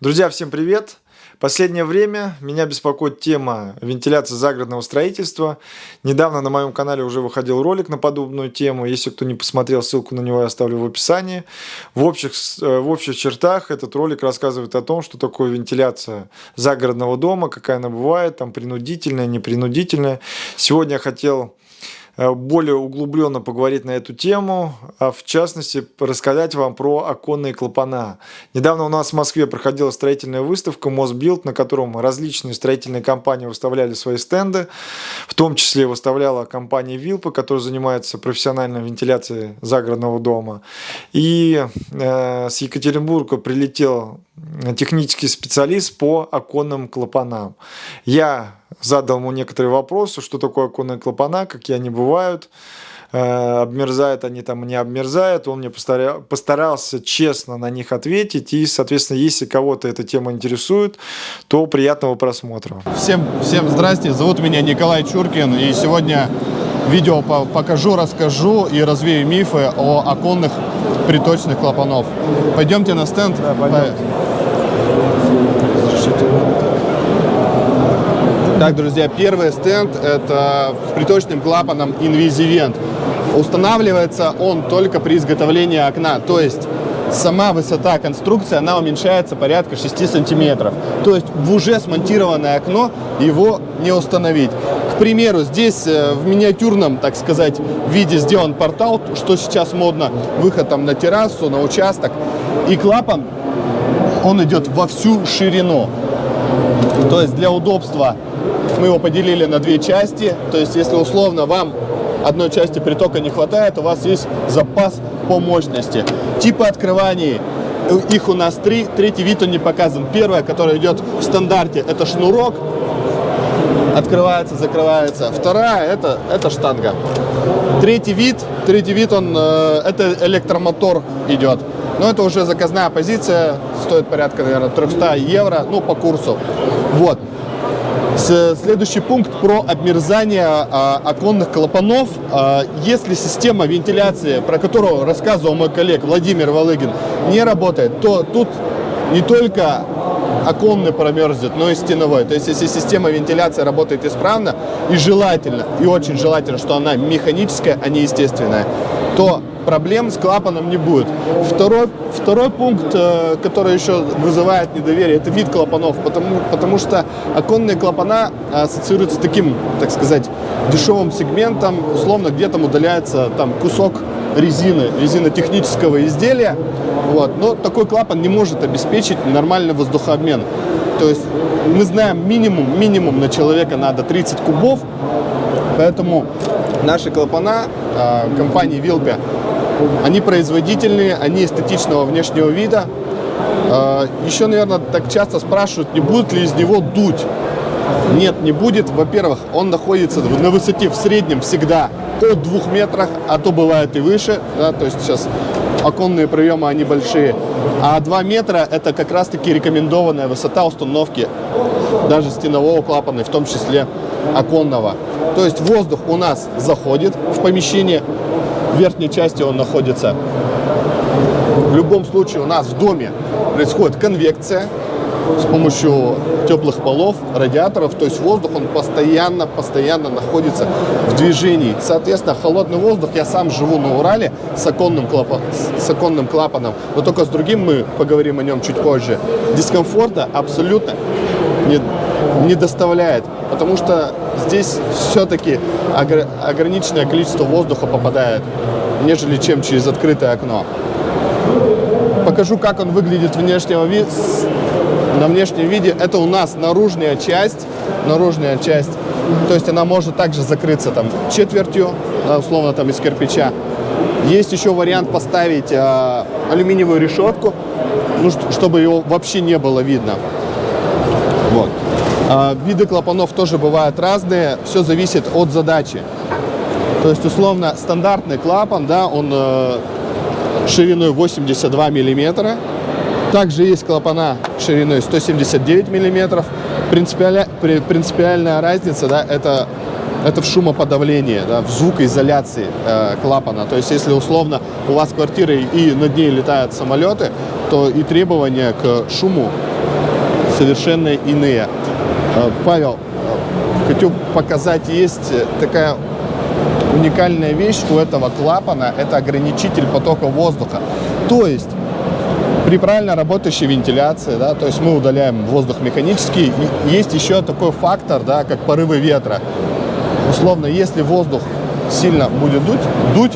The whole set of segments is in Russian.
Друзья, всем привет! Последнее время меня беспокоит тема вентиляции загородного строительства. Недавно на моем канале уже выходил ролик на подобную тему. Если кто не посмотрел, ссылку на него я оставлю в описании. В общих, э, в общих чертах этот ролик рассказывает о том, что такое вентиляция загородного дома, какая она бывает, там принудительная, непринудительная. Сегодня я хотел более углубленно поговорить на эту тему, а в частности рассказать вам про оконные клапана. Недавно у нас в Москве проходила строительная выставка Мосбилд, на котором различные строительные компании выставляли свои стенды, в том числе выставляла компания Вилпа, которая занимается профессиональной вентиляцией загородного дома. И э, с Екатеринбурга прилетел технический специалист по оконным клапанам. Я задал ему некоторые вопросы, что такое оконные клапана, какие они бывают, э, обмерзают они там, не обмерзают. Он мне постарался честно на них ответить. И, соответственно, если кого-то эта тема интересует, то приятного просмотра. Всем, всем здрасте, зовут меня Николай Чуркин. И сегодня видео покажу, расскажу и развею мифы о оконных приточных клапанов. Пойдемте на стенд. Да, пойдем. Так, друзья, первый стенд это с приточным клапаном Invisivent. Устанавливается он только при изготовлении окна, то есть сама высота конструкции, она уменьшается порядка 6 сантиметров. То есть в уже смонтированное окно его не установить. К примеру, здесь э, в миниатюрном, так сказать, виде сделан портал, что сейчас модно, выход там на террасу, на участок. И клапан, он идет во всю ширину. То есть для удобства мы его поделили на две части. То есть, если условно вам одной части притока не хватает, у вас есть запас по мощности. Типы открываний, их у нас три. Третий вид он не показан. Первое, которое идет в стандарте, это шнурок. Открывается, закрывается. Вторая, это, это штанга. Третий вид, третий вид, он, э, это электромотор идет. Но это уже заказная позиция, стоит порядка, наверное, 300 евро, ну, по курсу. Вот. Следующий пункт про обмерзание а, оконных клапанов. А, если система вентиляции, про которую рассказывал мой коллег Владимир Волыгин, не работает, то тут не только оконный промерзнет, но и стеновой. То есть, если система вентиляции работает исправно и желательно, и очень желательно, что она механическая, а не естественная, то проблем с клапаном не будет. Второй, второй пункт, э, который еще вызывает недоверие, это вид клапанов, потому, потому что оконные клапана ассоциируются с таким, так сказать, дешевым сегментом, условно, где там удаляется там кусок резины, резинотехнического изделия, вот. но такой клапан не может обеспечить нормальный воздухообмен. То есть мы знаем минимум, минимум на человека надо 30 кубов, поэтому наши клапана э, компании Вилпе они производительные, они эстетичного внешнего вида. А, Еще, наверное, так часто спрашивают, не будет ли из него дуть. Нет, не будет. Во-первых, он находится на высоте в среднем всегда от двух метрах, а то бывает и выше. Да, то есть сейчас оконные проемы, они большие. А 2 метра это как раз таки рекомендованная высота установки даже стенового клапана, в том числе оконного. То есть воздух у нас заходит в помещение, в верхней части он находится. В любом случае у нас в доме происходит конвекция с помощью теплых полов, радиаторов, то есть воздух, он постоянно, постоянно находится в движении. Соответственно, холодный воздух, я сам живу на Урале с оконным, клапан, с оконным клапаном, но только с другим мы поговорим о нем чуть позже. Дискомфорта абсолютно не, не доставляет, потому что здесь все-таки ограниченное количество воздуха попадает, нежели чем через открытое окно. Покажу, как он выглядит внешнего ви... на внешнем виде. Это у нас наружная часть, наружная часть. То есть она может также закрыться там четвертью, условно там из кирпича. Есть еще вариант поставить э, алюминиевую решетку, ну, чтобы его вообще не было видно. Вот. А, виды клапанов тоже бывают разные, все зависит от задачи. То есть, условно, стандартный клапан, да, он э, шириной 82 миллиметра. Также есть клапана шириной 179 миллиметров. Принципиальная, принципиальная разница, да, это, это в шумоподавлении, да, в звукоизоляции э, клапана. То есть, если условно у вас квартира и над ней летают самолеты, то и требования к шуму совершенно иные. Э, Павел, э, хочу показать, есть такая уникальная вещь у этого клапана, это ограничитель потока воздуха. То есть при правильно работающей вентиляции, да, то есть мы удаляем воздух механический, есть еще такой фактор, да, как порывы ветра. Условно, если воздух сильно будет дуть, дуть,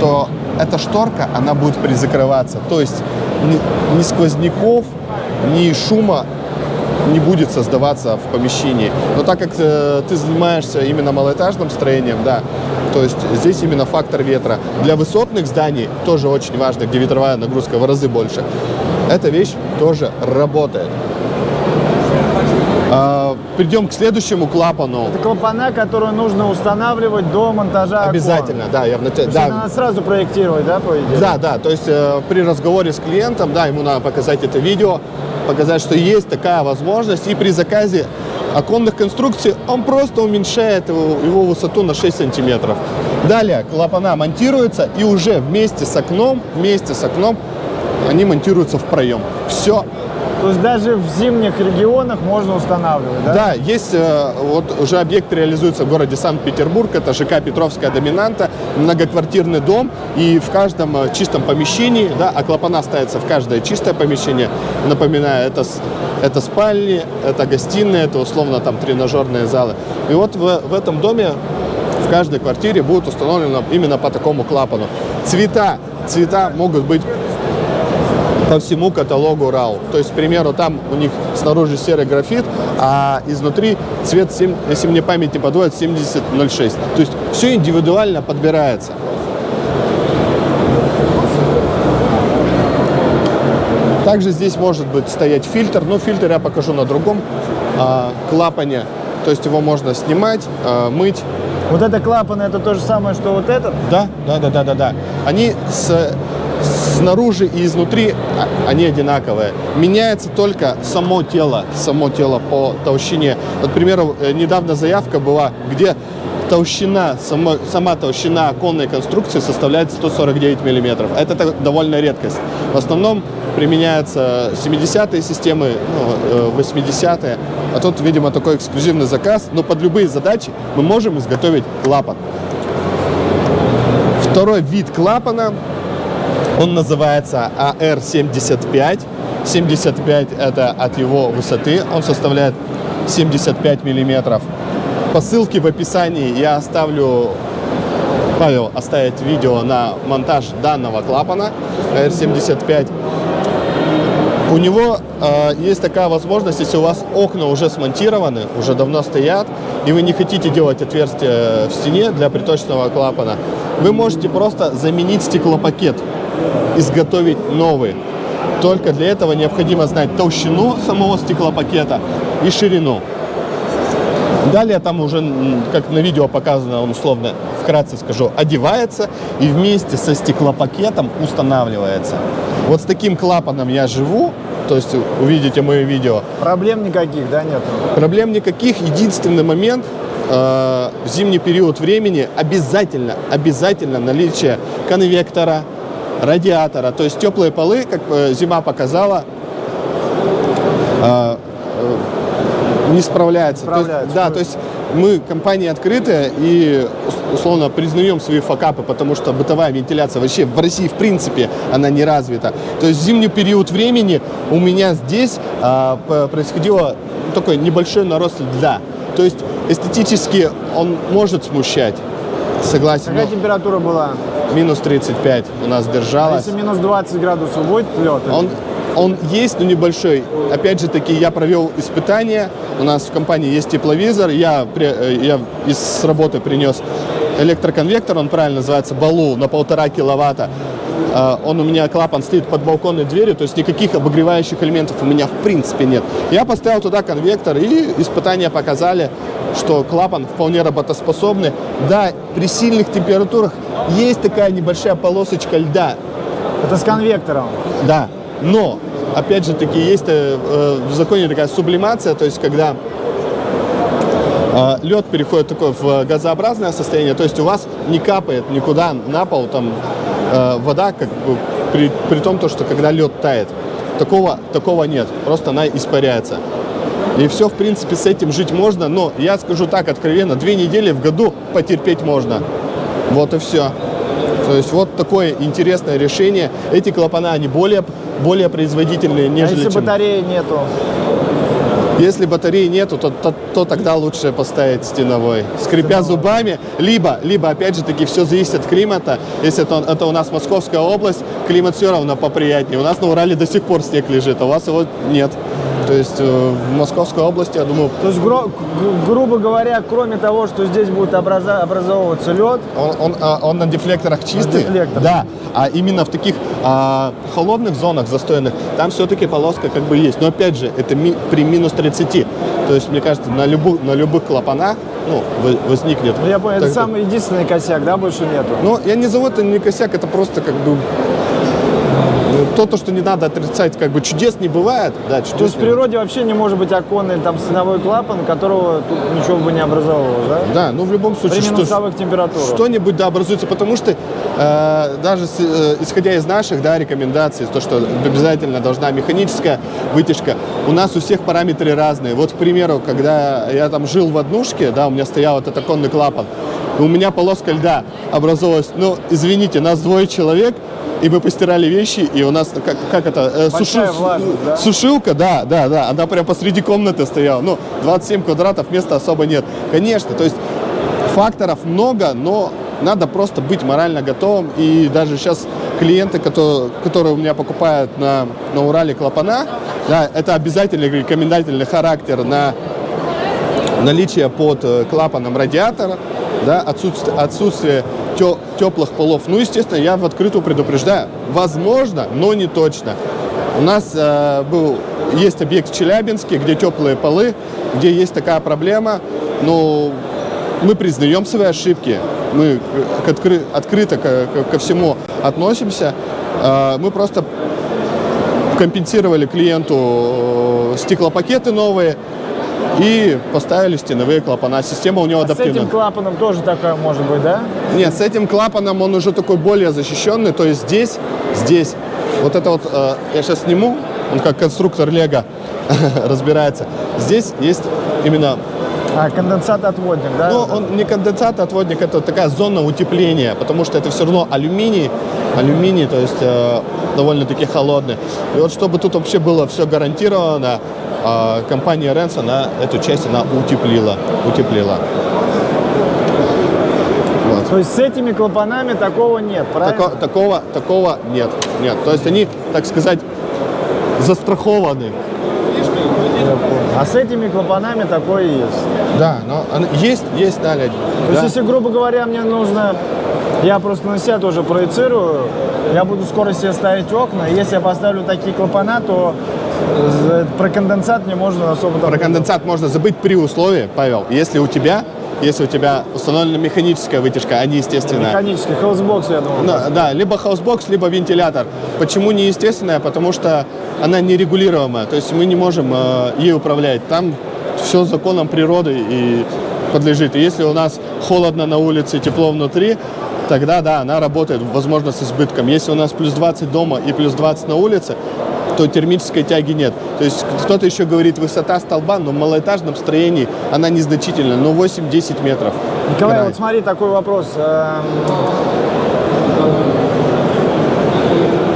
то эта шторка, она будет призакрываться. То есть ни, ни сквозняков, ни шума не будет создаваться в помещении. Но так как э, ты занимаешься именно малоэтажным строением, да, то есть здесь именно фактор ветра. Для высотных зданий тоже очень важно, где ветровая нагрузка в разы больше. Эта вещь тоже работает. Придем к следующему клапану. Это клапана, которые нужно устанавливать до монтажа окон. Обязательно, да. Я в нач- То есть да. надо сразу проектировать, да, по идее? Да, да, то есть э, при разговоре с клиентом, да, ему надо показать это видео, показать, что есть такая возможность, и при заказе оконных конструкций он просто уменьшает его, его высоту на 6 сантиметров. Далее клапана монтируются, и уже вместе с окном, вместе с окном они монтируются в проем. Все То есть даже в зимних регионах можно устанавливать, да? Да, есть э, вот уже объект реализуется в городе Санкт-Петербург, это ЖК Петровская доминанта, многоквартирный дом, и в каждом э, чистом помещении, да, а клапана ставятся в каждое чистое помещение, напоминаю, это, это спальни, это гостиные, это условно там тренажерные залы. И вот в, в этом доме в каждой квартире будет установлено именно по такому клапану. Цвета, цвета могут быть по всему каталогу RAW. То есть, к примеру, там у них снаружи серый графит, а изнутри цвет, 7, если мне память не подводит, 7006. То есть все индивидуально подбирается. Также здесь может быть стоять фильтр, но фильтр я покажу на другом а, клапане. То есть его можно снимать, а, мыть. Вот это клапаны, это то же самое, что вот этот? Да, да, да, да, да, да. Они с, снаружи и изнутри а, они одинаковые. Меняется только само тело, само тело по толщине. Вот, к примеру, э, недавно заявка была, где толщина, сама, сама толщина оконной конструкции составляет 149 миллиметров. Это довольно редкость. В основном применяются 70-е системы, ну, э, 80-е. А тут, видимо, такой эксклюзивный заказ. Но под любые задачи мы можем изготовить клапан. Второй вид клапана, он называется AR75. 75 это от его высоты, он составляет 75 миллиметров. По ссылке в описании я оставлю, Павел оставит видео на монтаж данного клапана AR75. У него э, есть такая возможность, если у вас окна уже смонтированы, уже давно стоят, и вы не хотите делать отверстие в стене для приточного клапана, вы можете просто заменить стеклопакет, изготовить новый. Только для этого необходимо знать толщину самого стеклопакета и ширину. Далее там уже, как на видео показано, он условно, вкратце скажу, одевается и вместе со стеклопакетом устанавливается. Вот с таким клапаном я живу, то есть увидите мое видео. Проблем никаких, да, нет? Проблем никаких. Единственный момент э, в зимний период времени обязательно, обязательно наличие конвектора, радиатора. То есть теплые полы, как зима показала, э, э, не справляется. То есть- Справляется. да, то есть мы компания открытая и ус- условно признаем свои факапы, потому что бытовая вентиляция вообще в России в принципе она не развита. То есть в зимний период времени у меня здесь а, происходило такой небольшой нарост льда. То есть эстетически он может смущать. Согласен. Какая но температура была? Минус 35 у нас А держалась. если минус 20 градусов будет лед? Он, он есть, но небольшой. Опять же таки, я провел испытания. У нас в компании есть тепловизор. Я, э, я из с работы принес электроконвектор, он правильно называется, Балу, на полтора киловатта. А, Он у меня, клапан стоит под балконной дверью, то есть никаких обогревающих элементов у меня в принципе нет. Я поставил туда конвектор, и испытания показали, что клапан вполне работоспособный. Да, при сильных температурах есть такая небольшая полосочка льда, Это с конвектором. да, но, опять же таки, есть э, э, в законе такая сублимация, то есть когда лед переходит такое в газообразное состояние, то есть у вас не капает никуда на пол, там э, вода как бы при, при том, то, что когда лед тает. Такого, такого нет, просто она испаряется. И все, в принципе, с этим жить можно, но я скажу так откровенно, две недели в году потерпеть можно. Вот и все. То есть вот такое интересное решение. Эти клапана, они более, более производительные, А нежели если чем... батареи нету? Если батареи нету, то, то, то тогда лучше поставить стеновой. Скрипя зубами, либо, либо опять же таки, все зависит от климата. Если это, это у нас Московская область, климат все равно поприятнее. У нас на Урале до сих пор снег лежит, а у вас его нет. То есть э, в Московской области, я думаю, То есть, гру- гру- грубо говоря, кроме того, что здесь будет образа- образовываться лед, Он, он, а, он на дефлекторах чистый, дефлекторах. да, а именно в таких а, холодных зонах застойных, там все-таки полоска как бы есть. Но опять же, это ми- при минус 30. То есть, мне кажется, на, любу, на любых клапанах ну, возникнет. ну, я понял, это так- самый единственный косяк, да, больше нету? Ну, я не зову это не косяк, это просто как бы то, то, что не надо отрицать, как бы чудес не бывает, да, чудес То есть в природе вообще не может быть оконный там стеновой клапан, которого тут ничего бы не образовывалось, да? Да, ну в любом случае, При что, температурах. что-нибудь да образуется, потому что э, даже с- э, исходя из наших да, рекомендаций, то, что обязательно должна механическая вытяжка, у нас у всех параметры разные. Вот, к примеру, когда я там жил в однушке, да, у меня стоял этот оконный клапан, у меня полоска льда образовалась, ну, извините, нас двое человек, и мы постирали вещи, и у нас, как, как это, э, Большая влажность, да? Сушилка, да, да, да, она прям посреди комнаты стояла. Ну, 27 квадратов, места особо нет. Конечно, то есть факторов много, но надо просто быть морально готовым. И даже сейчас клиенты, которые, которые у меня покупают на, на Урале клапана, да, это обязательный рекомендательный характер на наличие под э, клапаном радиатора, да, отсутствие, отсутствие те- теплых полов. Ну, естественно, я в открытую предупреждаю. Возможно, но не точно. У нас э, был, есть объект в Челябинске, где теплые полы, где есть такая проблема. Но мы признаем свои ошибки, мы к откры- открыто ко, ко- ко всему относимся. Э, мы просто компенсировали клиенту э, стеклопакеты новые и поставили стеновые клапана. Система у него А с этим клапаном тоже такое может быть, да? Нет, с этим клапаном он уже такой более защищенный. То есть здесь, здесь, вот это вот, э, я сейчас сниму, он как конструктор Лего разбирается. Здесь есть именно, А, конденсат-отводник, да? ну, он не конденсат, отводник, это такая зона утепления, потому что это все равно алюминий, алюминий, то есть э, довольно-таки холодный. И вот чтобы тут вообще было все гарантировано, э, компания Ренс, она эту часть она утеплила, утеплила. Вот. То есть с этими клапанами такого нет, правильно? Тако- такого, такого нет, нет. То есть они, так сказать, застрахованы. А с этими клапанами такое есть. Да, но есть, есть наледь. То есть, если, грубо говоря, мне нужно, я просто на себя тоже проецирую, я буду скоро себе ставить окна, если я поставлю такие клапана, то з- про конденсат мне можно особо там... Про конденсат можно забыть при условии, Павел, если у тебя, если у тебя установлена механическая вытяжка, а не естественная. Механический, Healthbox, я думаю. Да, да, либо Healthbox, либо вентилятор. Почему не естественная? Потому что она нерегулируемая, то есть мы не можем э, ей управлять. Там все законом природы и подлежит. И если у нас холодно на улице, тепло внутри, тогда да, она работает, возможно, с избытком. Если у нас плюс 20 дома и плюс 20 на улице, то термической тяги нет. То есть кто-то еще говорит высота столба, но в малоэтажном строении она незначительная, но 8-10 метров. Николай, Край. вот смотри, такой вопрос.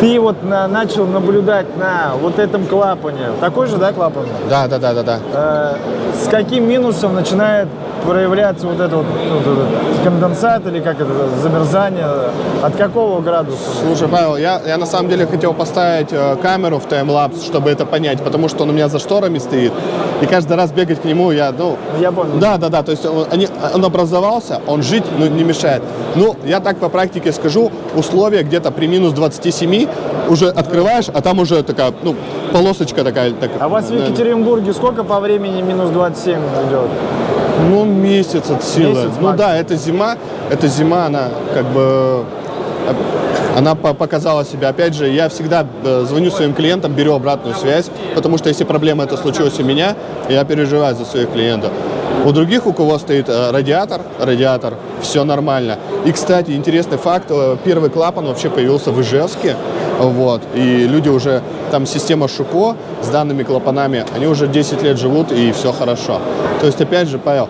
Ты вот на- начал наблюдать на вот этом клапане. Такой же, да, клапан? Да, да, да, да, да. Э, С каким минусом начинает проявляться вот это вот, вот этот конденсат или как это, замерзание? От какого градуса? Слушай, Павел, я, я на самом деле хотел поставить э, камеру в таймлапс, чтобы это понять, потому что он у меня за шторами стоит. И каждый раз бегать к нему я, ну... Я понял. Да, да, да, то есть он, они- он образовался, он жить ну, не мешает. Ну, я так по практике скажу, условия где-то при минус 27 уже открываешь, а там уже такая, ну, полосочка такая. так- А у вас в Екатеринбурге сколько по времени минус 27 идет? Ну, месяц от силы. Месяц ну максимум. да, это зима, это зима, она как бы э, она по- показала себя. Опять же, я всегда э, звоню своим клиентам, беру обратную связь, потому что если проблема это случилась у меня, я переживаю за своих клиентов. У других, у кого стоит э, радиатор, радиатор, все нормально. И, кстати, интересный факт, э, первый клапан вообще появился в Ижевске, вот, и люди уже, там система Шуко с данными клапанами, они уже 10 лет живут, и все хорошо. То есть, опять же, Павел,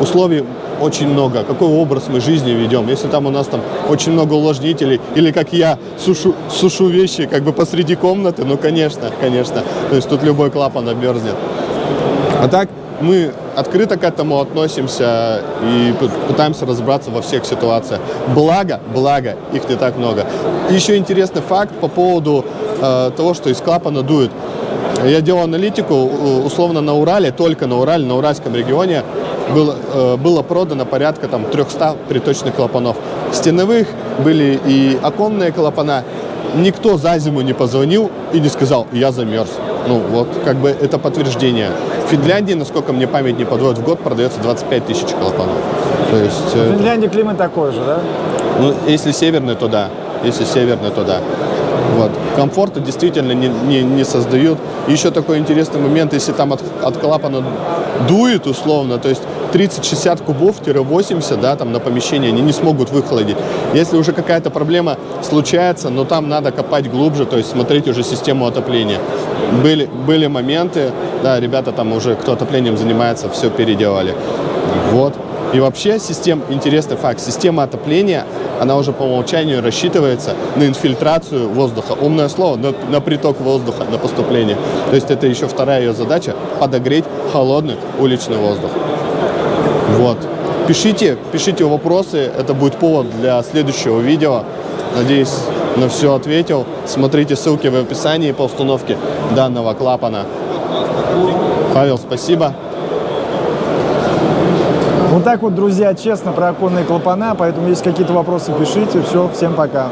условий очень много, какой образ мы жизни ведем. Если там у нас там очень много увлажнителей, или как я сушу, сушу вещи как бы посреди комнаты, ну, конечно, конечно. То есть тут любой клапан обмерзнет. А так мы открыто к этому относимся и пытаемся разобраться во всех ситуациях. Благо, благо, их не так много. И еще интересный факт по поводу э, того, что из клапана дует. Я делал аналитику, условно, на Урале, только на Урале, на Уральском регионе было, э, было продано порядка там 300 приточных клапанов. Стеновых были и оконные клапана. Никто за зиму не позвонил и не сказал, я замерз. Ну вот, как бы это подтверждение. В Финляндии, насколько мне память не подводит, в год продается 25 тысяч клапанов. То есть, в Финляндии климат такой же, да? Ну, если северный, то да. Если северный, то да. Вот. Комфорта действительно не, не, не создают. еще такой интересный момент, если там от, от клапана дует условно, то есть 30-60 кубов-80 да, там на помещение они не смогут выхолодить. Если уже какая-то проблема случается, но там надо копать глубже, то есть смотреть уже систему отопления. Были, были моменты, да, ребята там уже, кто отоплением занимается, все переделали. Вот. И вообще система, интересный факт, система отопления, она уже по умолчанию рассчитывается на инфильтрацию воздуха. Умное слово, на, на приток воздуха, на поступление. То есть это еще вторая ее задача – подогреть холодный уличный воздух. Вот. Пишите, пишите вопросы, это будет повод для следующего видео. Надеюсь, на все ответил. Смотрите ссылки в описании по установке данного клапана. Павел, спасибо. Вот так вот, друзья, честно про оконные клапана, поэтому если какие-то вопросы, пишите. Все, всем пока.